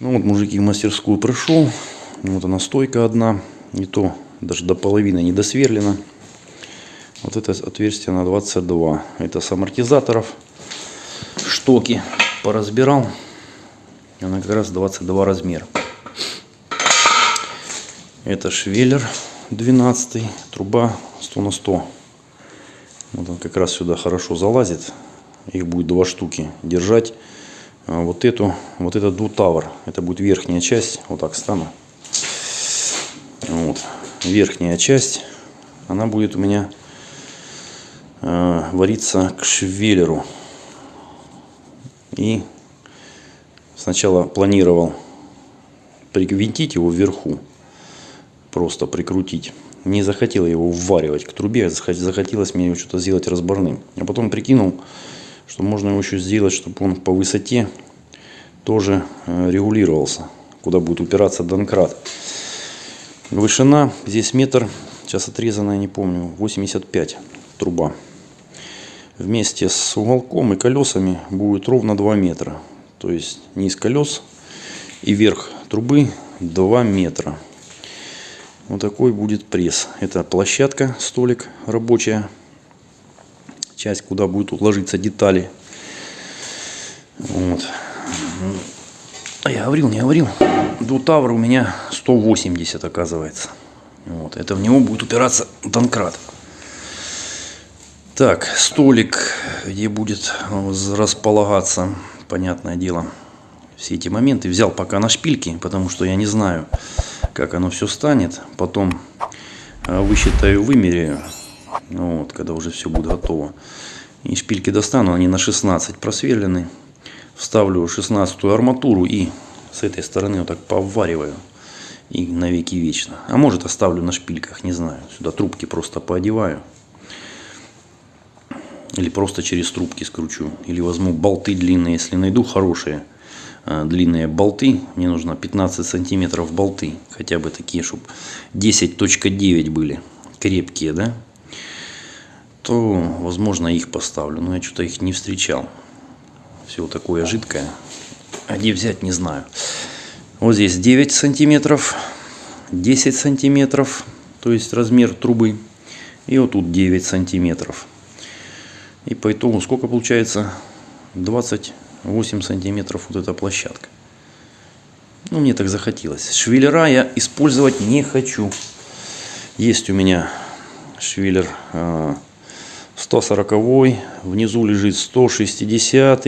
Ну вот, мужики, в мастерскую пришел. Вот она стойка одна. Не то, даже до половины не досверлена. Вот это отверстие на 22. Это с амортизаторов. Штоки поразбирал. Она как раз 22 размер. Это швеллер 12. Труба 100 на 100. Вот он как раз сюда хорошо залазит. Их будет два штуки. Держать вот эту, вот этот двутавр. Это будет верхняя часть. Вот так стану. Вот. Верхняя часть. Она будет у меня э, вариться к швеллеру. И сначала планировал привинтить его вверху. Просто прикрутить. Не захотел его вваривать к трубе. Захотелось мне его что-то сделать разборным. А потом прикинул, что можно его еще сделать, чтобы он по высоте тоже э, регулировался, куда будет упираться донкрат. Вышина здесь метр, сейчас отрезанная, не помню, 85 труба. Вместе с уголком и колесами будет ровно 2 метра. То есть низ колес и верх трубы 2 метра. Вот такой будет пресс. Это площадка, столик рабочая часть, куда будут уложиться детали. Вот. А я говорил, не говорил. Двутавр у меня 180 оказывается. Вот. Это в него будет упираться донкрат. Так, столик, где будет располагаться, понятное дело, все эти моменты. Взял пока на шпильки, потому что я не знаю, как оно все станет. Потом э, высчитаю, вымеряю. Ну вот, когда уже все будет готово. И шпильки достану, они на 16 просверлены. Вставлю 16 арматуру и с этой стороны вот так повариваю. И навеки вечно. А может оставлю на шпильках, не знаю. Сюда трубки просто поодеваю. Или просто через трубки скручу. Или возьму болты длинные, если найду хорошие э, длинные болты. Мне нужно 15 сантиметров болты. Хотя бы такие, чтобы 10.9 были. Крепкие, да? то, возможно, их поставлю. Но я что-то их не встречал. Все такое жидкое. А где взять, не знаю. Вот здесь 9 сантиметров, 10 сантиметров, то есть размер трубы. И вот тут 9 сантиметров. И по итогу сколько получается? 28 сантиметров вот эта площадка. Ну, мне так захотелось. Швеллера я использовать не хочу. Есть у меня швеллер а, 140 внизу лежит 160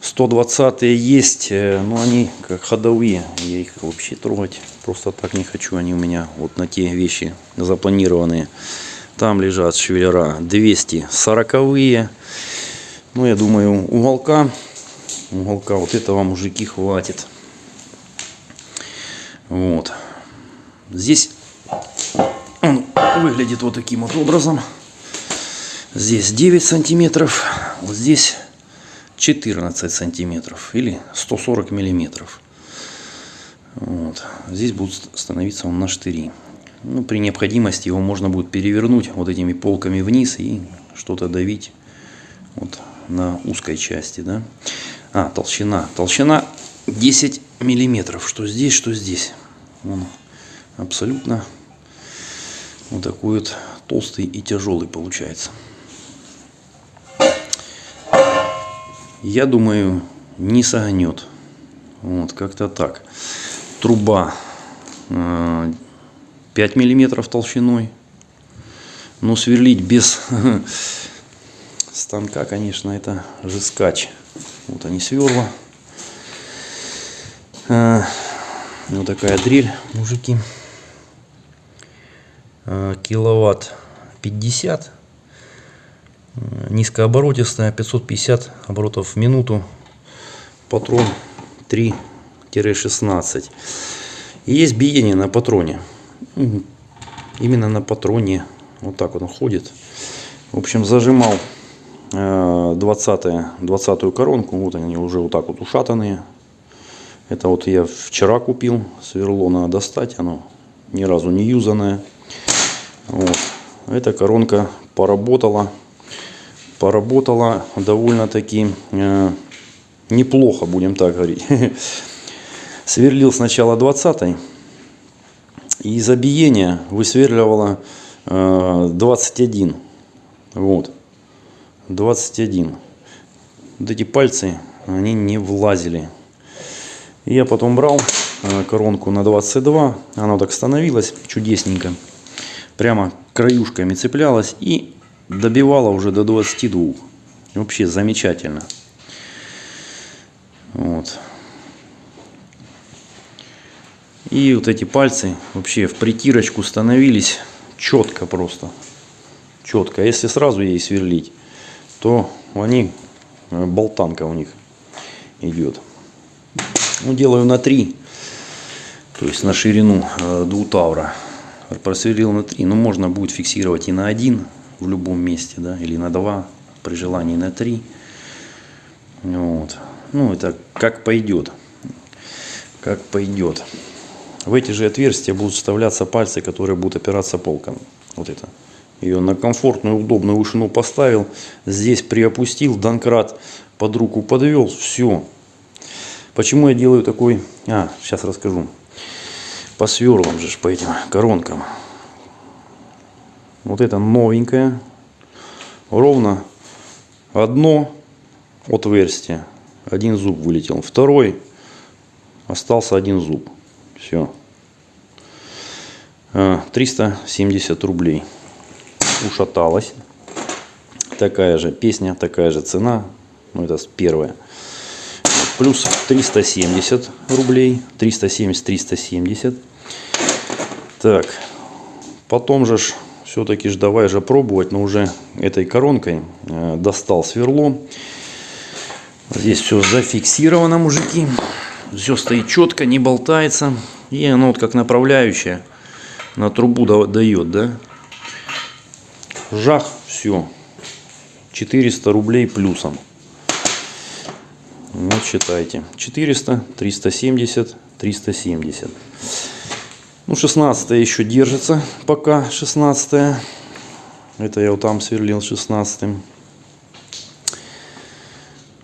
120 есть э, но они как ходовые я их вообще трогать просто так не хочу они у меня вот на те вещи запланированные. Там лежат швеллера 240 ну я думаю уголка уголка вот этого мужики хватит. Вот. Здесь он выглядит вот таким вот образом Здесь 9 сантиметров, вот здесь 14 сантиметров или 140 миллиметров. Вот. Здесь будет становиться он на штыри. Ну, при необходимости его можно будет перевернуть вот этими полками вниз и что-то давить вот на узкой части. Да? А, толщина. Толщина 10 миллиметров. Что здесь, что здесь. Он абсолютно вот такой вот толстый и тяжелый получается. Я думаю, не согнет. Вот, как-то так. Труба 5 э, миллиметров толщиной. Но сверлить без станка, конечно, это же скач. Вот они сверла. Э, вот такая дрель, мужики. Э, киловатт 50 низкооборотистая 550 оборотов в минуту патрон 3-16 есть биение на патроне. Именно на патроне. Вот так он ходит. В общем зажимал 20 э, 20 коронку. Вот они уже вот так вот ушатанные. Это вот я вчера купил. Сверло надо достать. Оно ни разу не юзанное. Вот. эта коронка поработала поработала довольно-таки э, неплохо, будем так говорить. сверлил сначала 20 и из обиения высверливало э, 21. Вот. 21. Вот эти пальцы, они не влазили. И я потом брал э, коронку на 22, она так становилась чудесненько. Прямо краюшками цеплялась и добивала уже до 22. Вообще замечательно. Вот. И вот эти пальцы вообще в притирочку становились четко просто. Четко. Если сразу ей сверлить, то они, э, болтанка у них идет. Ну, делаю на 3, то есть на ширину э, двутавра. Просверлил на 3, но ну, можно будет фиксировать и на 1 в любом месте, да, или на 2, при желании на 3. Вот. Ну, это как пойдет. Как пойдет. В эти же отверстия будут вставляться пальцы, которые будут опираться полком. Вот это. Ее на комфортную, удобную вышину поставил. Здесь приопустил, донкрат под руку подвел. Все. Почему я делаю такой... А, сейчас расскажу. По сверлам же, по этим коронкам. Вот это новенькое. Ровно одно отверстие. Один зуб вылетел. Второй остался один зуб. Все. 370 а, рублей. Ушаталась. Такая же песня, такая же цена. Ну, это первая. Плюс 370 рублей. 370-370. Так. Потом же все-таки ж давай же пробовать, но уже этой коронкой э, достал сверло. Здесь все зафиксировано, мужики. Все стоит четко, не болтается. И оно вот как направляющее на трубу дает, да. Жах, все. 400 рублей плюсом. Вот считайте. 400, 370, 370. Ну, 16 еще держится пока, 16 Это я вот там сверлил 16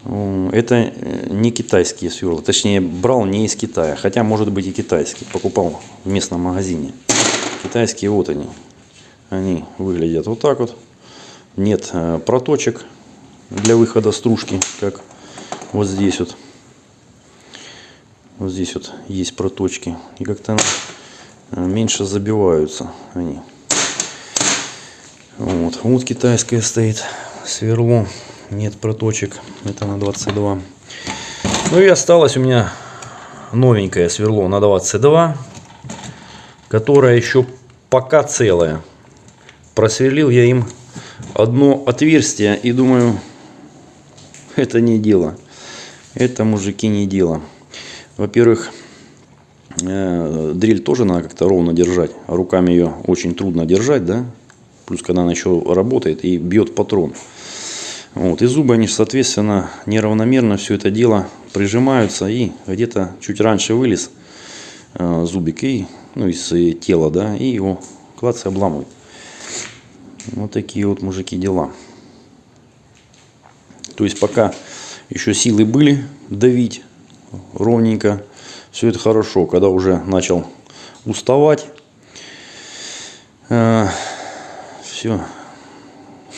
-м. Это э, не китайские сверла. Точнее, брал не из Китая. Хотя, может быть, и китайские. Покупал в местном магазине. Китайские вот они. Они выглядят вот так вот. Нет э, проточек для выхода стружки, как вот здесь вот. Вот здесь вот есть проточки. И как-то меньше забиваются они. Вот, вот китайская стоит сверло нет проточек. Это на 22. Ну и осталось у меня новенькое сверло на 22, которое еще пока целое. Просверлил я им одно отверстие и думаю, это не дело. Это, мужики, не дело. Во-первых, дрель тоже надо как-то ровно держать. Руками ее очень трудно держать, да? Плюс, когда она еще работает и бьет патрон. Вот, и зубы, они, соответственно, неравномерно все это дело прижимаются. И где-то чуть раньше вылез э, зубик и, ну, из э, тела, да, и его клац обламывает. Вот такие вот, мужики, дела. То есть, пока еще силы были давить ровненько, все это хорошо. Когда уже начал уставать, э, все,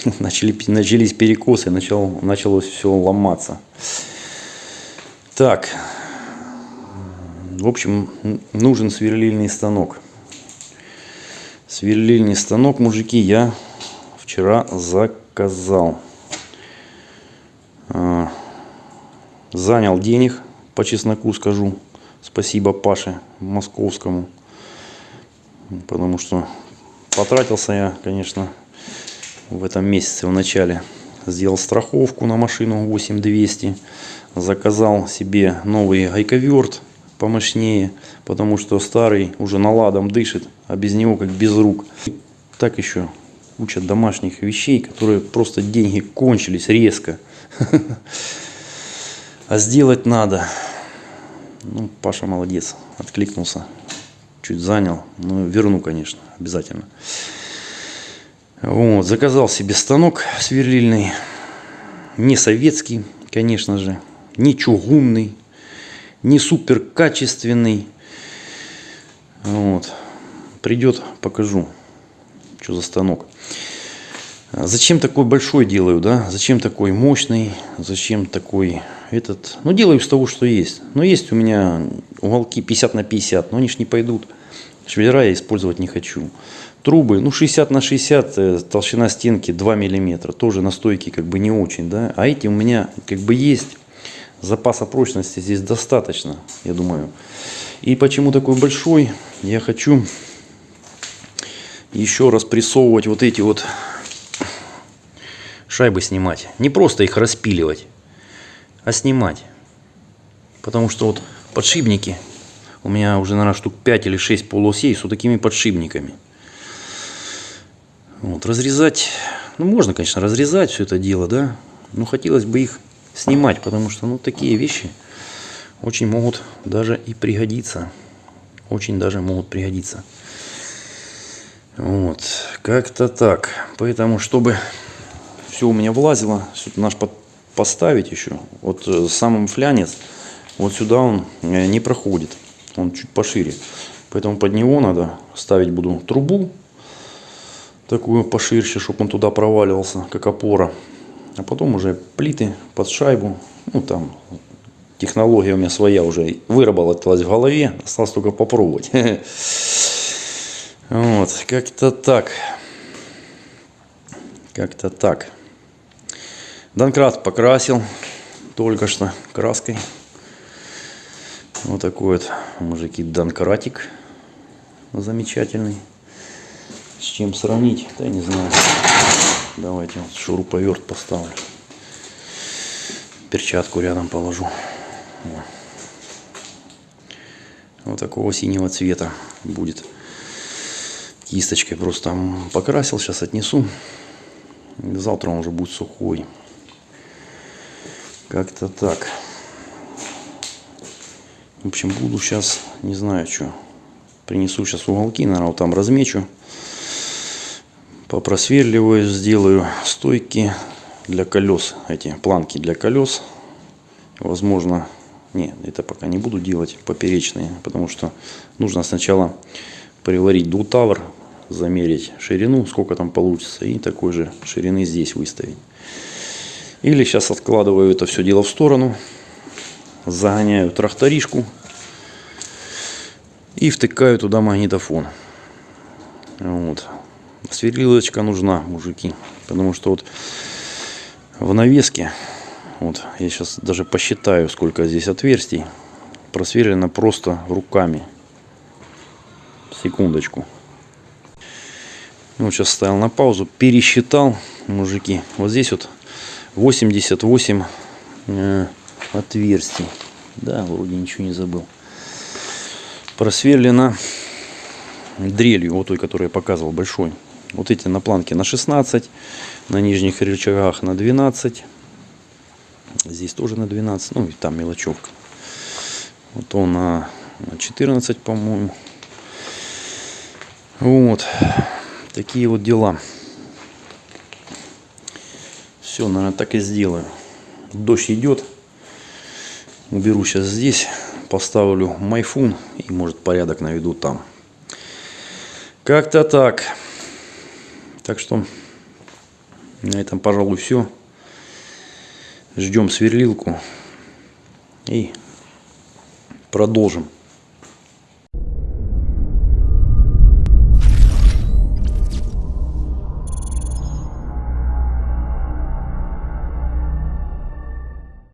начали, начались перекосы, начал, началось все ломаться. Так, в общем, нужен сверлильный станок. Сверлильный станок, мужики, я вчера заказал. А, занял денег, по чесноку скажу. Спасибо Паше Московскому. Потому что потратился я, конечно, в этом месяце в начале. Сделал страховку на машину 8200 заказал себе новый гайковерт помощнее потому что старый уже наладом дышит а без него как без рук. Так еще куча домашних вещей которые просто деньги кончились резко. А сделать надо ну паша молодец откликнулся чуть занял ну верну конечно обязательно вот, заказал себе станок сверлильный. Не советский, конечно же. Не чугунный. не супер качественный. Вот. Придет, покажу, что за станок. Зачем такой большой делаю, да? Зачем такой мощный? Зачем такой этот? Ну, делаю из того, что есть. Но есть у меня уголки 50 на 50, но они ж не пойдут. Швеллера я использовать не хочу. Трубы, ну, 60 на 60, э, толщина стенки 2 миллиметра. Тоже на стойке как бы не очень, да? А эти у меня как бы есть. Запаса прочности здесь достаточно, я думаю. И почему такой большой? Я хочу еще раз прессовывать вот эти вот шайбы снимать. Не просто их распиливать, а снимать. Потому что вот подшипники, у меня уже, наверное, штук 5 или 6 полуосей с вот такими подшипниками. Вот, разрезать, ну, можно, конечно, разрезать все это дело, да, но хотелось бы их снимать, потому что, ну, такие вещи очень могут даже и пригодиться. Очень даже могут пригодиться. Вот, как-то так. Поэтому, чтобы все у меня влазило, сюда наш под, поставить еще, вот э, самым флянец, вот сюда он э, не проходит, он чуть пошире. Поэтому под него надо ставить буду трубу, такую поширше, чтобы он туда проваливался, как опора. А потом уже плиты под шайбу, ну там технология у меня своя уже выработалась в голове, осталось только попробовать. Вот, как-то так. Как-то так. Донкрат покрасил только что краской. Вот такой вот, мужики, донкратик замечательный. С чем сравнить, да не знаю. Давайте вот шуруповерт поставлю. Перчатку рядом положу. Вот такого синего цвета будет кисточкой просто покрасил, сейчас отнесу. Завтра он уже будет сухой. Как-то так. В общем, буду сейчас, не знаю, что. Принесу сейчас уголки, наверное, вот там размечу. Попросверливаю, сделаю стойки для колес. Эти планки для колес. Возможно, нет, это пока не буду делать поперечные, потому что нужно сначала приварить двутавр, замерить ширину, сколько там получится, и такой же ширины здесь выставить. Или сейчас откладываю это все дело в сторону, загоняю тракторишку и втыкаю туда магнитофон. Вот. Сверлилочка нужна, мужики, потому что вот в навеске, вот я сейчас даже посчитаю, сколько здесь отверстий, просверлено просто руками. Секундочку. Вот сейчас ставил на паузу, пересчитал, мужики. Вот здесь вот 88 э, отверстий. Да, вроде ничего не забыл. Просверлено дрелью, вот той, которую я показывал, большой. Вот эти на планке на 16, на нижних рычагах на 12. Здесь тоже на 12, ну и там мелочевка. Вот он на 14, по-моему. Вот. Такие вот дела. Все, наверное, так и сделаю. Дождь идет. Уберу сейчас здесь. Поставлю майфун. И может порядок наведу там. Как-то так. Так что на этом, пожалуй, все. Ждем сверлилку. И продолжим.